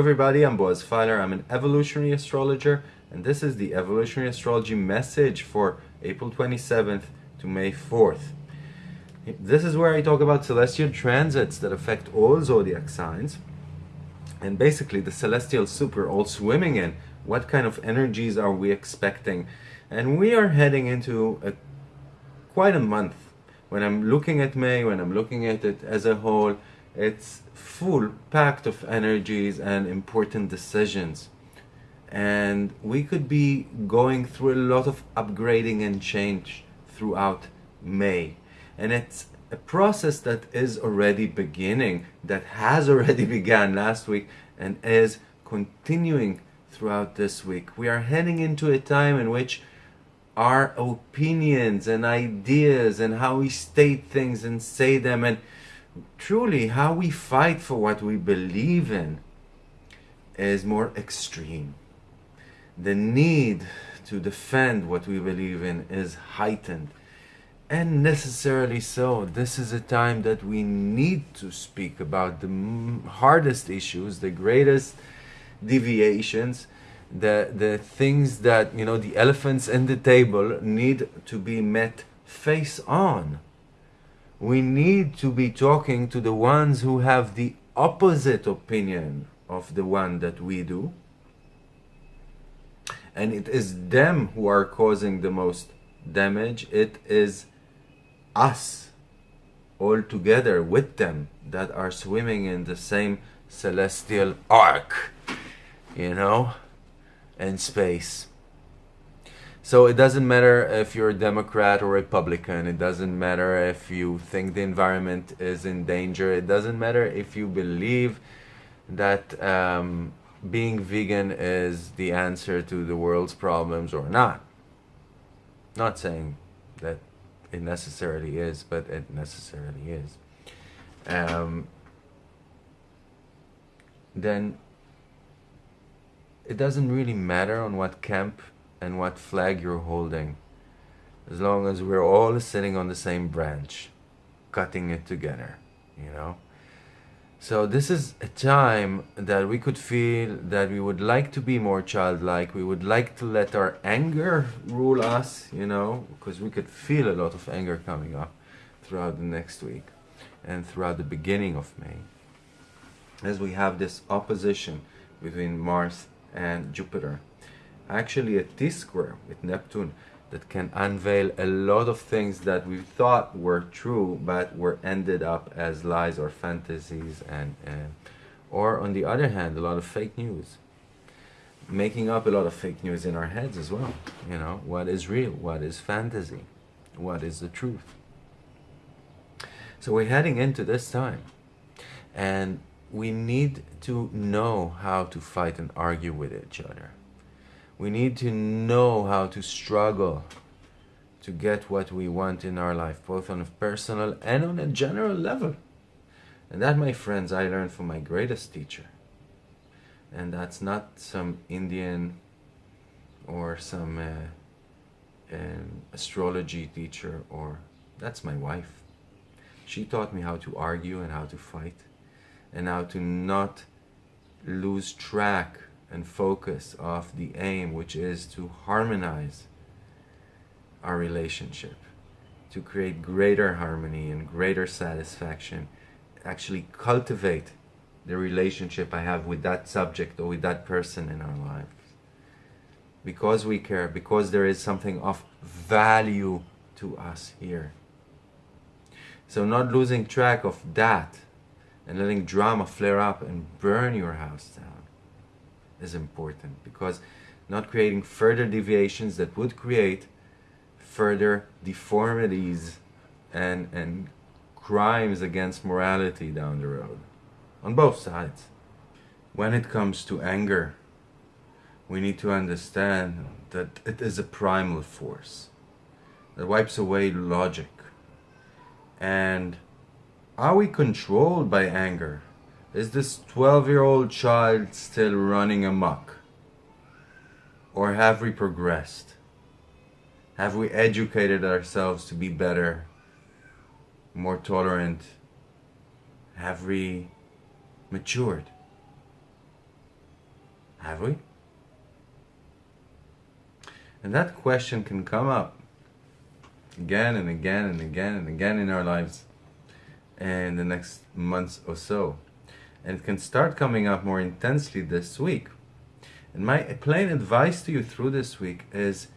Everybody, I'm Boaz Feiler. I'm an evolutionary astrologer and this is the evolutionary astrology message for April 27th to May 4th. This is where I talk about celestial transits that affect all zodiac signs and basically the celestial soup we're all swimming in. What kind of energies are we expecting? And we are heading into a, quite a month. When I'm looking at May, when I'm looking at it as a whole, it's full, packed of energies and important decisions. And we could be going through a lot of upgrading and change throughout May. And it's a process that is already beginning, that has already begun last week and is continuing throughout this week. We are heading into a time in which our opinions and ideas and how we state things and say them and truly how we fight for what we believe in is more extreme. The need to defend what we believe in is heightened. And necessarily so. This is a time that we need to speak about the hardest issues, the greatest deviations, the, the things that, you know, the elephants in the table need to be met face on we need to be talking to the ones who have the opposite opinion of the one that we do. And it is them who are causing the most damage. It is us all together with them that are swimming in the same celestial ark, you know, and space. So it doesn't matter if you're a Democrat or Republican. It doesn't matter if you think the environment is in danger. It doesn't matter if you believe that um, being vegan is the answer to the world's problems or not. Not saying that it necessarily is, but it necessarily is. Um, then it doesn't really matter on what camp and what flag you're holding. As long as we're all sitting on the same branch cutting it together you know? So this is a time that we could feel that we would like to be more childlike. We would like to let our anger rule us you know? Because we could feel a lot of anger coming up throughout the next week and throughout the beginning of May. As we have this opposition between Mars and Jupiter actually a T-square with Neptune that can unveil a lot of things that we thought were true but were ended up as lies or fantasies and, and or on the other hand a lot of fake news. Making up a lot of fake news in our heads as well you know. What is real? What is fantasy? What is the truth? So we're heading into this time and we need to know how to fight and argue with each other we need to know how to struggle to get what we want in our life, both on a personal and on a general level. And that, my friends, I learned from my greatest teacher. And that's not some Indian or some uh, um, astrology teacher, or that's my wife. She taught me how to argue and how to fight, and how to not lose track and focus of the aim, which is to harmonize our relationship, to create greater harmony and greater satisfaction, actually cultivate the relationship I have with that subject or with that person in our lives. Because we care, because there is something of value to us here. So not losing track of that and letting drama flare up and burn your house down is important because not creating further deviations that would create further deformities and, and crimes against morality down the road on both sides. When it comes to anger, we need to understand that it is a primal force that wipes away logic. And are we controlled by anger? Is this 12 year old child still running amok? Or have we progressed? Have we educated ourselves to be better, more tolerant? Have we matured? Have we? And that question can come up again and again and again and again in our lives in the next months or so. And can start coming up more intensely this week. And my plain advice to you through this week is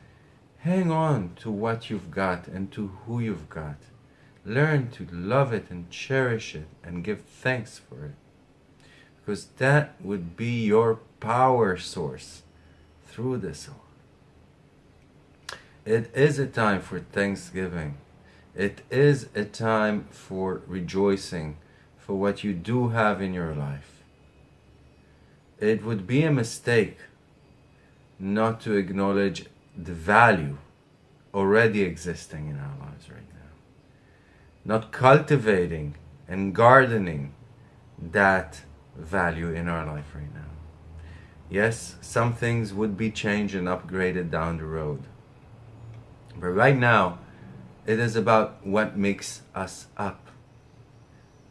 hang on to what you've got and to who you've got. Learn to love it and cherish it and give thanks for it. Because that would be your power source through this all. It is a time for thanksgiving. It is a time for rejoicing for what you do have in your life. It would be a mistake not to acknowledge the value already existing in our lives right now. Not cultivating and gardening that value in our life right now. Yes, some things would be changed and upgraded down the road. But right now, it is about what makes us up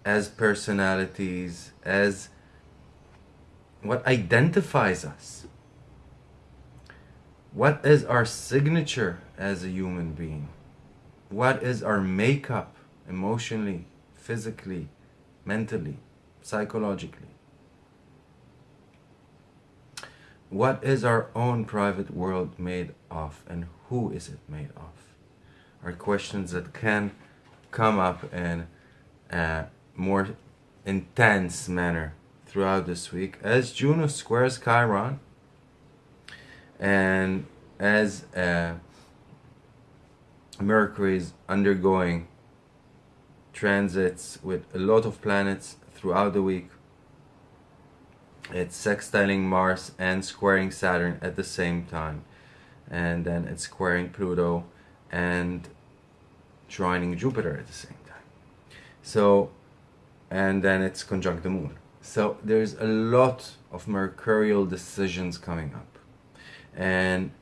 as personalities, as what identifies us. What is our signature as a human being? What is our makeup emotionally, physically, mentally, psychologically? What is our own private world made of and who is it made of? Are questions that can come up in a more intense manner throughout this week as Juno squares Chiron and as uh, Mercury is undergoing transits with a lot of planets throughout the week. It's sextiling Mars and squaring Saturn at the same time. And then it's squaring Pluto and joining Jupiter at the same time. So, and then it's conjunct the moon. So there's a lot of mercurial decisions coming up. And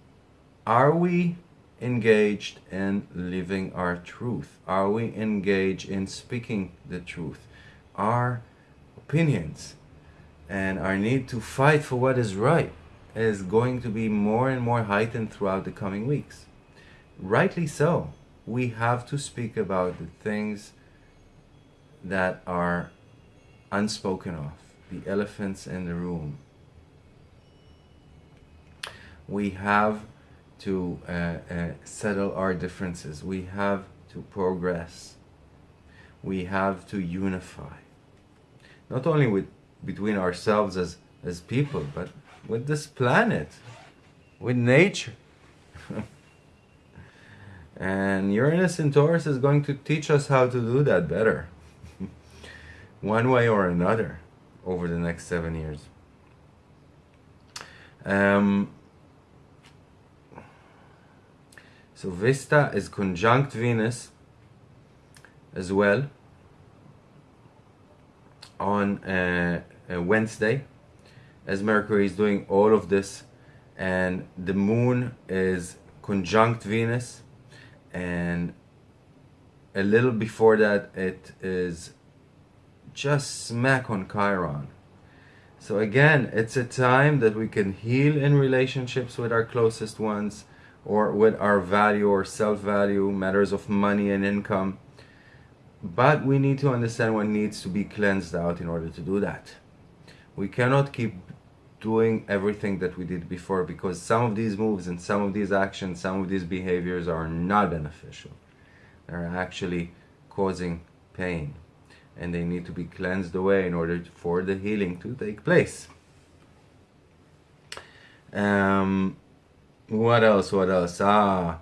are we engaged in living our truth? Are we engaged in speaking the truth? Our opinions and our need to fight for what is right is going to be more and more heightened throughout the coming weeks. Rightly so. We have to speak about the things that are unspoken of, the elephants in the room. We have to uh, uh, settle our differences. We have to progress. We have to unify. Not only with between ourselves as, as people, but with this planet, with nature. and Uranus in Taurus is going to teach us how to do that better, one way or another, over the next seven years. Um, So Vesta is conjunct Venus as well on Wednesday as Mercury is doing all of this and the moon is conjunct Venus and a little before that it is just smack on Chiron. So again, it's a time that we can heal in relationships with our closest ones or with our value or self-value, matters of money and income. But we need to understand what needs to be cleansed out in order to do that. We cannot keep doing everything that we did before because some of these moves and some of these actions, some of these behaviors are not beneficial. They're actually causing pain and they need to be cleansed away in order for the healing to take place. Um, what else? What else? Ah,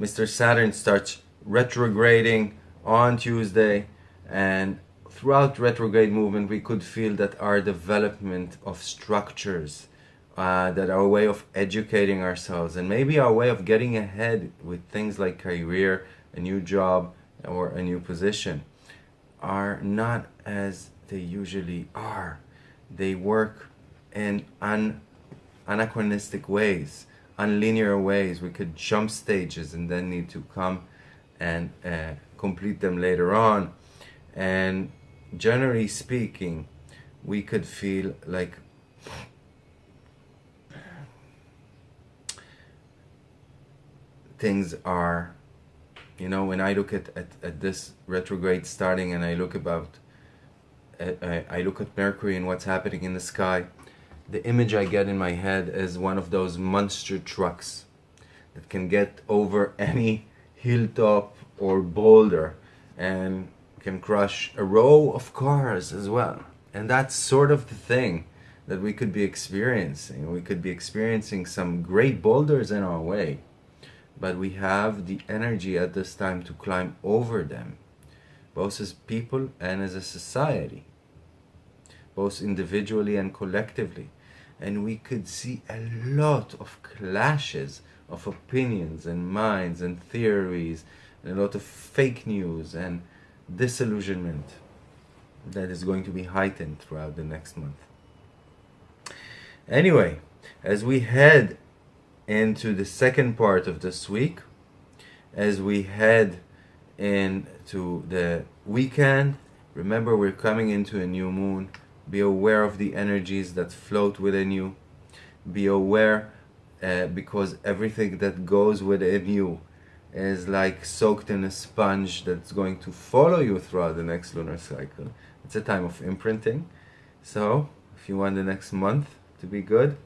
Mr. Saturn starts retrograding on Tuesday, and throughout retrograde movement, we could feel that our development of structures, uh, that our way of educating ourselves, and maybe our way of getting ahead with things like career, a new job, or a new position, are not as they usually are. They work in un anachronistic ways, unlinear ways. We could jump stages and then need to come and uh, complete them later on. And generally speaking, we could feel like things are you know when i look at, at, at this retrograde starting and i look about eh, I, I look at mercury and what's happening in the sky the image i get in my head is one of those monster trucks that can get over any hilltop or boulder and can crush a row of cars as well. And that's sort of the thing that we could be experiencing. We could be experiencing some great boulders in our way but we have the energy at this time to climb over them, both as people and as a society, both individually and collectively. And we could see a lot of clashes of opinions and minds and theories, and a lot of fake news and disillusionment that is going to be heightened throughout the next month. Anyway, as we head into the second part of this week as we head into the weekend. Remember, we're coming into a new moon. Be aware of the energies that float within you. Be aware uh, because everything that goes within you is like soaked in a sponge that's going to follow you throughout the next lunar cycle. It's a time of imprinting. So, if you want the next month to be good,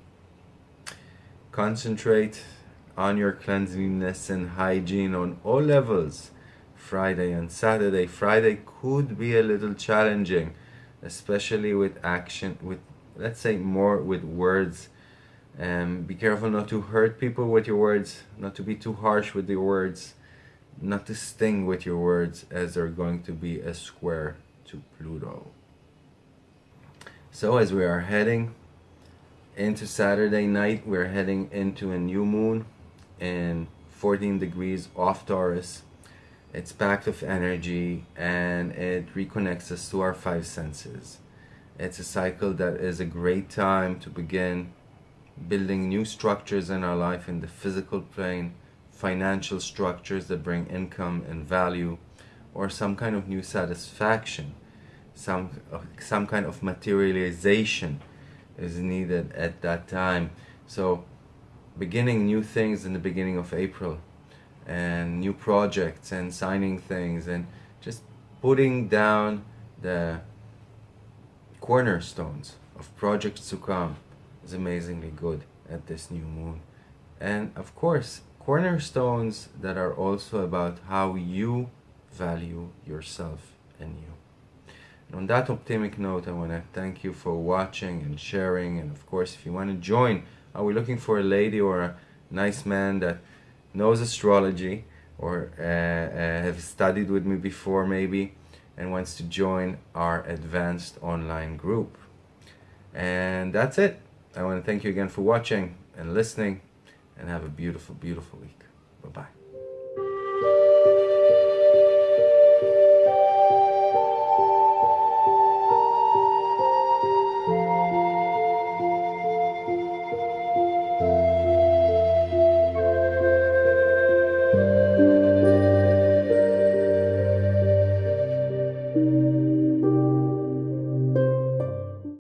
Concentrate on your cleanliness and hygiene on all levels. Friday and Saturday. Friday could be a little challenging, especially with action, with let's say more with words. Um, be careful not to hurt people with your words, not to be too harsh with your words, not to sting with your words, as they're going to be a square to Pluto. So, as we are heading into Saturday night, we're heading into a new moon in 14 degrees off Taurus. It's packed with energy and it reconnects us to our five senses. It's a cycle that is a great time to begin building new structures in our life in the physical plane, financial structures that bring income and value, or some kind of new satisfaction, some, some kind of materialization is needed at that time. So beginning new things in the beginning of April and new projects and signing things and just putting down the cornerstones of projects to come is amazingly good at this new moon. And of course, cornerstones that are also about how you value yourself and you on that optimistic note, I want to thank you for watching and sharing. And of course, if you want to join, are we looking for a lady or a nice man that knows astrology or uh, uh, have studied with me before maybe and wants to join our advanced online group? And that's it. I want to thank you again for watching and listening and have a beautiful, beautiful week. Bye-bye.